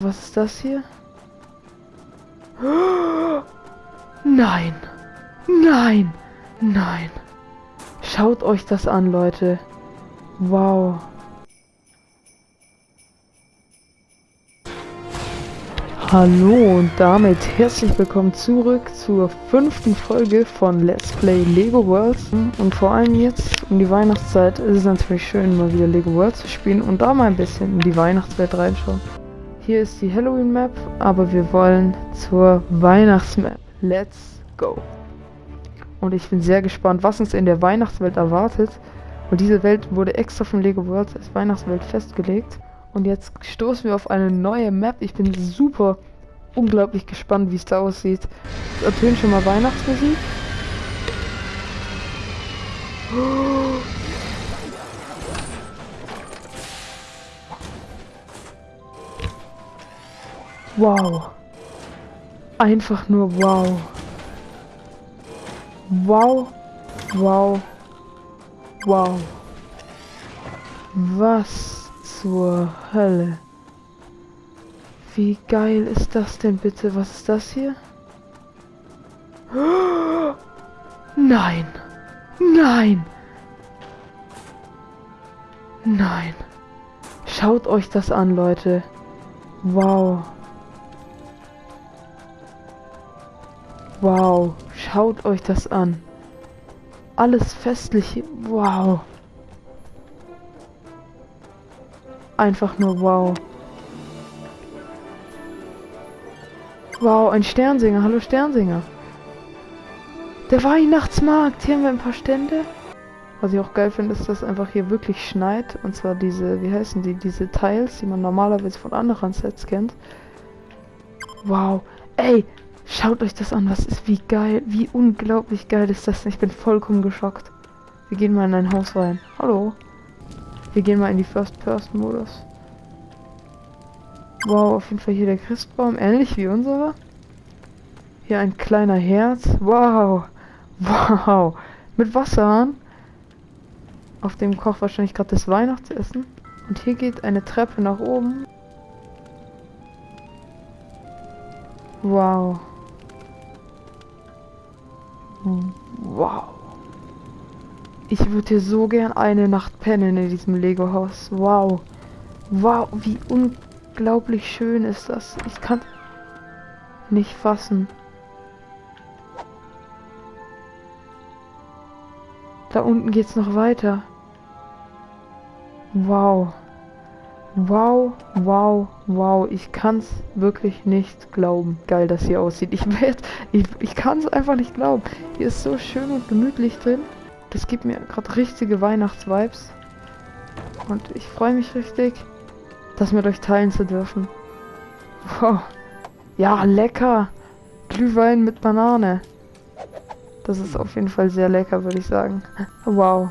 Was ist das hier? Nein! Nein! Nein! Schaut euch das an, Leute. Wow. Hallo und damit herzlich willkommen zurück zur fünften Folge von Let's Play Lego Worlds. Und vor allem jetzt um die Weihnachtszeit ist es natürlich schön, mal wieder Lego Worlds zu spielen und da mal ein bisschen in die Weihnachtswelt reinschauen. Hier ist die Halloween Map, aber wir wollen zur Weihnachtsmap. Let's go! Und ich bin sehr gespannt, was uns in der Weihnachtswelt erwartet. Und diese Welt wurde extra von Lego Worlds als Weihnachtswelt festgelegt. Und jetzt stoßen wir auf eine neue Map. Ich bin super unglaublich gespannt, wie es da aussieht. Ertönt schon mal Weihnachtsmusik. Wow. Einfach nur wow. Wow. Wow. Wow. Was zur Hölle? Wie geil ist das denn bitte? Was ist das hier? Nein. Nein. Nein. Schaut euch das an, Leute. Wow. Wow. Schaut euch das an. Alles festlich. Wow. Einfach nur wow. Wow, ein Sternsinger. Hallo Sternsinger. Der Weihnachtsmarkt. Hier haben wir ein paar Stände. Was ich auch geil finde, ist, dass einfach hier wirklich schneit. Und zwar diese, wie heißen die, diese Teils, die man normalerweise von anderen Sets kennt. Wow. Ey, schaut euch das an. Was ist, wie geil, wie unglaublich geil ist das. Ich bin vollkommen geschockt. Wir gehen mal in ein Haus rein. Hallo. Wir gehen mal in die First-Person-Modus. Wow, auf jeden Fall hier der Christbaum, ähnlich wie unserer. Hier ein kleiner Herz. Wow. Wow. Mit Wasserhahn. Auf dem kocht wahrscheinlich gerade das Weihnachtsessen. Und hier geht eine Treppe nach oben. Wow. Wow. Ich würde hier so gern eine Nacht pennen in diesem Lego-Haus. Wow. Wow, wie unglaublich schön ist das. Ich kann nicht fassen. Da unten geht's noch weiter. Wow. Wow, wow, wow. Ich kann's wirklich nicht glauben. Geil, dass hier aussieht. Ich werde, ich, ich kann es einfach nicht glauben. Hier ist so schön und gemütlich drin. Das gibt mir gerade richtige Weihnachtsvibes. Und ich freue mich richtig, das mit euch teilen zu dürfen. Wow. Ja, lecker. Glühwein mit Banane. Das ist auf jeden Fall sehr lecker, würde ich sagen. Wow.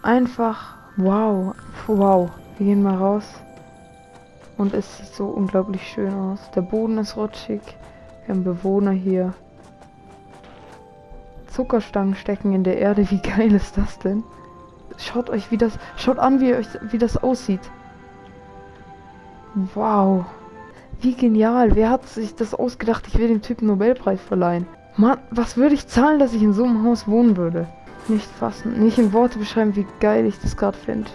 Einfach wow. Wow. Wir gehen mal raus. Und es sieht so unglaublich schön aus. Der Boden ist rutschig. Wir haben Bewohner hier. Zuckerstangen stecken in der Erde. Wie geil ist das denn? Schaut euch, wie das... Schaut an, wie, euch, wie das aussieht. Wow. Wie genial. Wer hat sich das ausgedacht? Ich will dem Typen Nobelpreis verleihen. Mann, was würde ich zahlen, dass ich in so einem Haus wohnen würde? Nicht fassen, nicht in Worte beschreiben, wie geil ich das gerade finde.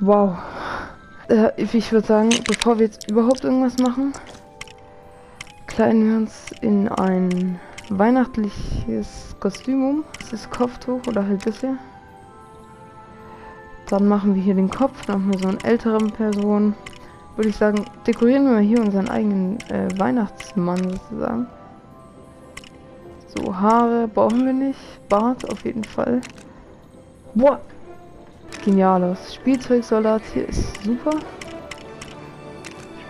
Wow. Äh, ich würde sagen, bevor wir jetzt überhaupt irgendwas machen, kleiden wir uns in ein weihnachtliches Kostüm um. Das ist Kopftuch oder halt das hier. Dann machen wir hier den Kopf, dann haben wir so eine ältere Person. Würde ich sagen, dekorieren wir hier unseren eigenen äh, Weihnachtsmann sozusagen. So, Haare brauchen wir nicht. Bart auf jeden Fall. Boah! Geniales. Spielzeugsoldat hier ist super.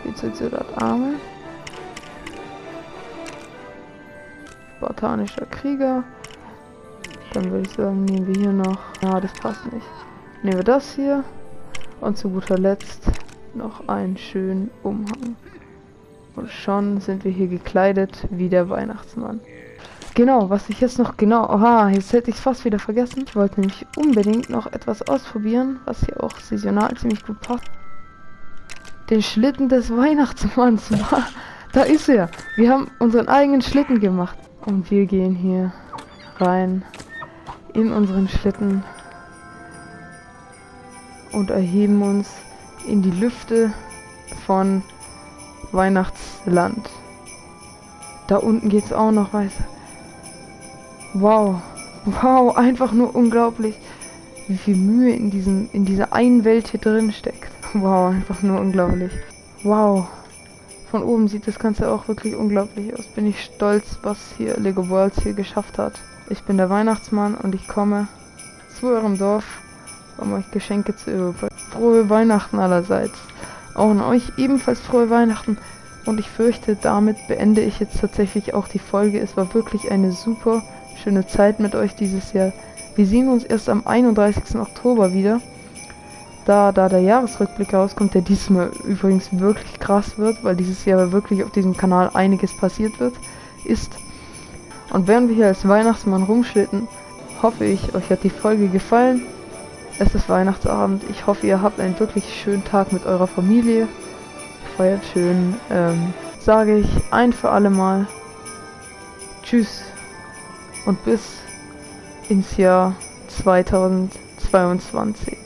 Spielzeugsoldat Arme. Spartanischer Krieger. Dann würde ich sagen, nehmen wir hier noch... Ja, das passt nicht. Nehmen wir das hier. Und zu guter Letzt noch einen schönen Umhang. Und schon sind wir hier gekleidet wie der Weihnachtsmann. Genau, was ich jetzt noch genau... Aha, jetzt hätte ich es fast wieder vergessen. Ich wollte nämlich unbedingt noch etwas ausprobieren, was hier auch saisonal ziemlich gut passt. den Schlitten des Weihnachtsmanns. Da ist er. Wir haben unseren eigenen Schlitten gemacht. Und wir gehen hier rein in unseren Schlitten und erheben uns in die Lüfte von Weihnachtsland. Da unten geht's auch noch weiter. Wow. Wow, einfach nur unglaublich, wie viel Mühe in diesem in dieser einen Welt hier drin steckt. Wow, einfach nur unglaublich. Wow. Von oben sieht das Ganze auch wirklich unglaublich aus. Bin ich stolz, was hier Lego Worlds hier geschafft hat. Ich bin der Weihnachtsmann und ich komme zu eurem Dorf, um euch Geschenke zu überbringen. Frohe Weihnachten allerseits. Auch an euch ebenfalls frohe Weihnachten. Und ich fürchte, damit beende ich jetzt tatsächlich auch die Folge. Es war wirklich eine super schöne Zeit mit euch dieses Jahr. Wir sehen uns erst am 31. Oktober wieder. Da, da der Jahresrückblick rauskommt, der diesmal übrigens wirklich krass wird, weil dieses Jahr wirklich auf diesem Kanal einiges passiert wird, ist. Und während wir hier als Weihnachtsmann rumschlitten, hoffe ich, euch hat die Folge gefallen. Es ist Weihnachtsabend. Ich hoffe, ihr habt einen wirklich schönen Tag mit eurer Familie. Feiert schön. Ähm, sage ich ein für alle Mal. Tschüss. Und bis ins Jahr 2022.